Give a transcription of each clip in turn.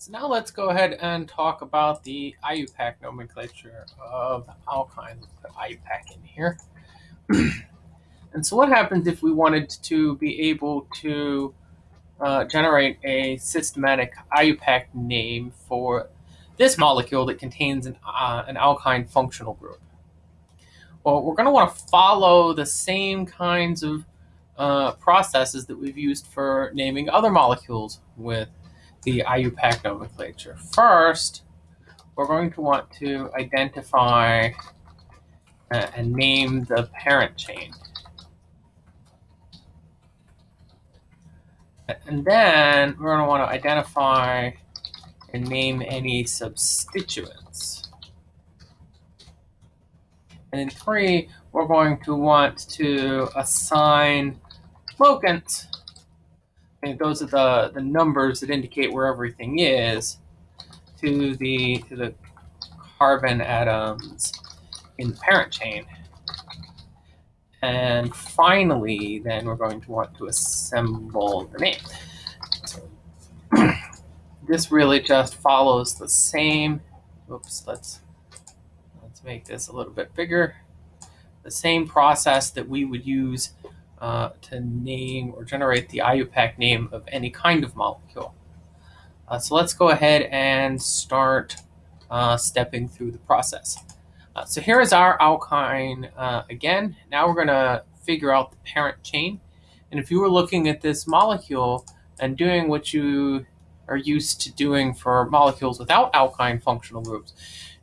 So now let's go ahead and talk about the IUPAC nomenclature of alkynes. Put IUPAC in here. and so what happens if we wanted to be able to uh, generate a systematic IUPAC name for this molecule that contains an, uh, an alkyne functional group? Well, we're going to want to follow the same kinds of uh, processes that we've used for naming other molecules with the IUPAC nomenclature. First, we're going to want to identify uh, and name the parent chain. And then we're going to want to identify and name any substituents. And in three, we're going to want to assign locants and those are the, the numbers that indicate where everything is to the to the carbon atoms in the parent chain. And finally, then we're going to want to assemble the name. this really just follows the same, oops, let's, let's make this a little bit bigger. The same process that we would use uh, to name or generate the IUPAC name of any kind of molecule. Uh, so let's go ahead and start uh, stepping through the process. Uh, so here is our alkyne uh, again. Now we're going to figure out the parent chain. And if you were looking at this molecule and doing what you are used to doing for molecules without alkyne functional groups,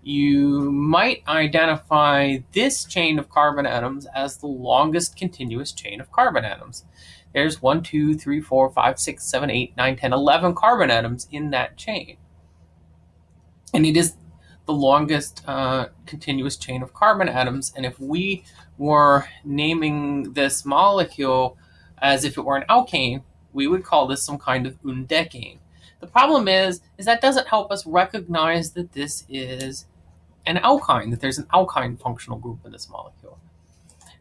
you might identify this chain of carbon atoms as the longest continuous chain of carbon atoms. There's 1, 2, 3, 4, 5, 6, 7, 8, 9, 10, 11 carbon atoms in that chain. And it is the longest uh, continuous chain of carbon atoms. And if we were naming this molecule as if it were an alkane, we would call this some kind of undecane. The problem is, is that doesn't help us recognize that this is an alkyne, that there's an alkyne functional group in this molecule.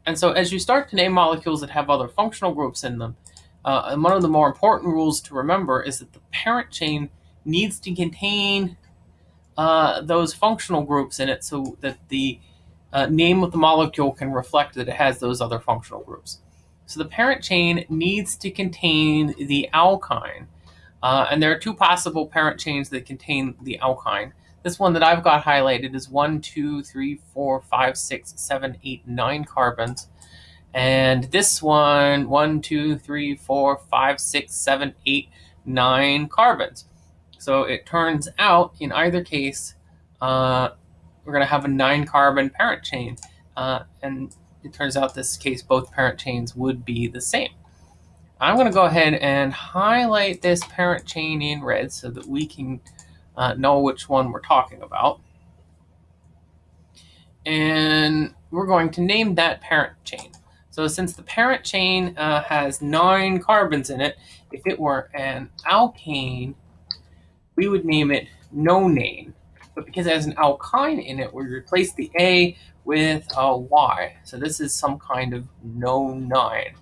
And so as you start to name molecules that have other functional groups in them, uh, one of the more important rules to remember is that the parent chain needs to contain uh, those functional groups in it so that the uh, name of the molecule can reflect that it has those other functional groups. So the parent chain needs to contain the alkyne. Uh, and there are two possible parent chains that contain the alkyne. This one that I've got highlighted is one, two, three, four, five, six, seven, eight, nine carbons. And this one, one, two, three, four, five, six, seven, eight, nine carbons. So it turns out in either case, uh, we're going to have a nine carbon parent chain. Uh, and it turns out this case, both parent chains would be the same. I'm going to go ahead and highlight this parent chain in red so that we can uh, know which one we're talking about. And we're going to name that parent chain. So since the parent chain uh, has nine carbons in it, if it were an alkane, we would name it no nonane. But because it has an alkyne in it, we replace the A with a Y. So this is some kind of nonyne.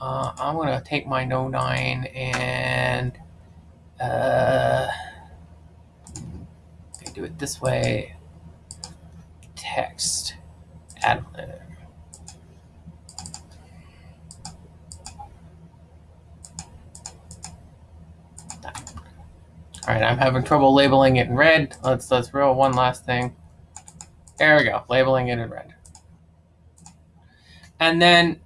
Uh, I'm going to take my nonyne and uh, okay, do it this way. Text. Add. All right, I'm having trouble labeling it in red. Let's let's roll one last thing. There we go, labeling it in red. And then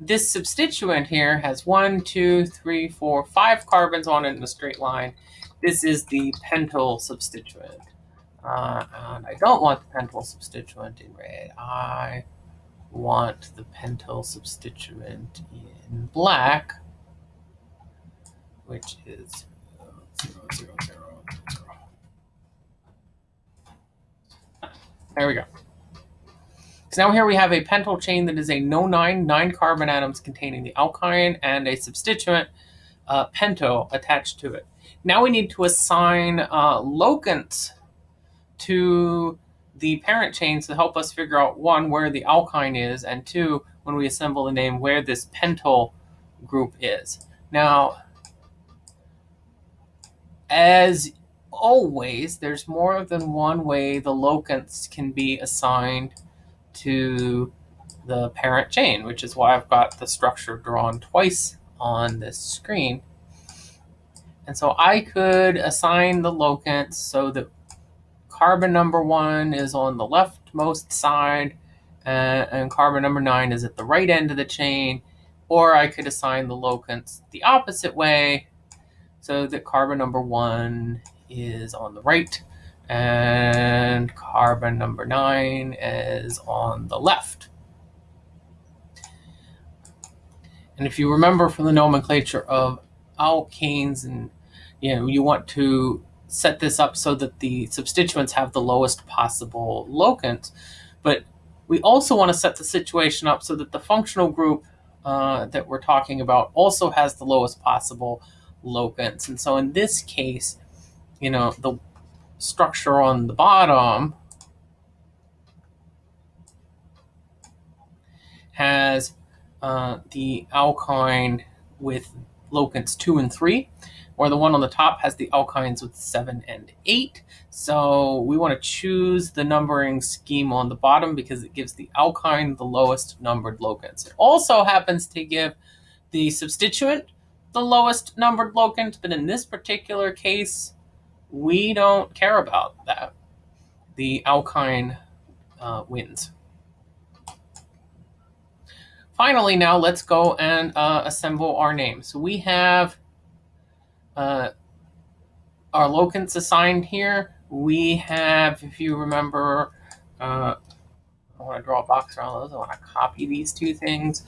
this substituent here has one, two, three, four, five carbons on it in a straight line. This is the pentyl substituent. Uh, and I don't want the pentyl substituent in red. I want the pentyl substituent in black, which is zero, zero, zero, zero. There we go. So now here we have a pentyl chain that is a nonyne, nine carbon atoms containing the alkyne and a substituent uh, pento attached to it. Now we need to assign uh, locants to the parent chains to help us figure out one, where the alkyne is, and two, when we assemble the name, where this pentyl group is. Now, as always, there's more than one way the locants can be assigned to the parent chain, which is why I've got the structure drawn twice on this screen. And so I could assign the locants so that carbon number one is on the leftmost side and, and carbon number nine is at the right end of the chain. Or I could assign the locants the opposite way so that carbon number one is on the right and carbon number nine is on the left. And if you remember from the nomenclature of alkanes and you know you want to set this up so that the substituents have the lowest possible locant, but we also want to set the situation up so that the functional group uh, that we're talking about also has the lowest possible locants. And so in this case, you know, the structure on the bottom has uh, the alkyne with locants 2 and 3, or the one on the top has the alkynes with 7 and 8. So we want to choose the numbering scheme on the bottom because it gives the alkyne the lowest numbered locants. It also happens to give the substituent the lowest numbered locant, but in this particular case, we don't care about that. The alkyne uh, wins. Finally, now let's go and uh, assemble our name. So we have uh, our locants assigned here. We have, if you remember, uh, I want to draw a box around those. I want to copy these two things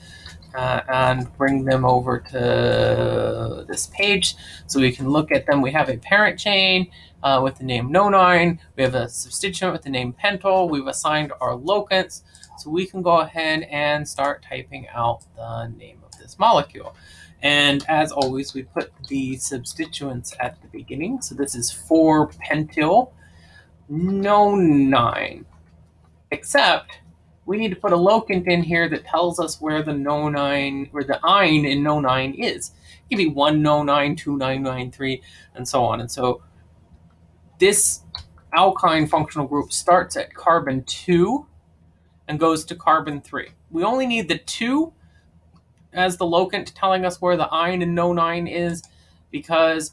uh, and bring them over to this page so we can look at them. We have a parent chain uh, with the name nonyne. We have a substituent with the name pentyl. We've assigned our locants. So we can go ahead and start typing out the name of this molecule. And as always, we put the substituents at the beginning. So this is 4-pentyl nonyne. Except we need to put a locant in here that tells us where the nonyne, where the yne in nonyne is. It can be 1 nonyne, 2 nine, 3, and so on. And so this alkyne functional group starts at carbon 2 and goes to carbon 3. We only need the 2 as the locant telling us where the yne in nonyne is because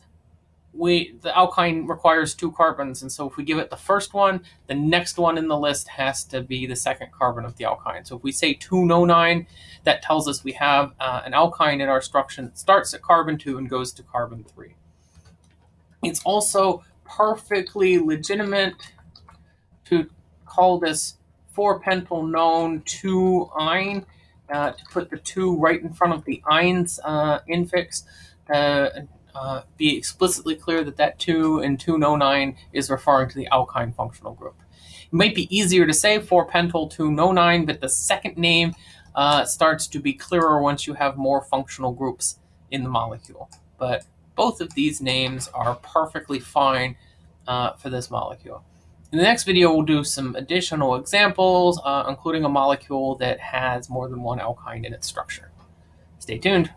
we the alkyne requires two carbons, and so if we give it the first one, the next one in the list has to be the second carbon of the alkyne. So if we say 2-nonyne, that tells us we have uh, an alkyne in our structure that starts at carbon 2 and goes to carbon 3. It's also perfectly legitimate to call this 4-pentyl known 2-yne, uh, to put the 2 right in front of the ines uh, infix, uh, uh, be explicitly clear that that 2 and 2-nonyne is referring to the alkyne functional group. It might be easier to say 4-pentyl 2-nonyne, but the second name uh, starts to be clearer once you have more functional groups in the molecule. But both of these names are perfectly fine uh, for this molecule. In the next video, we'll do some additional examples, uh, including a molecule that has more than one alkyne in its structure. Stay tuned.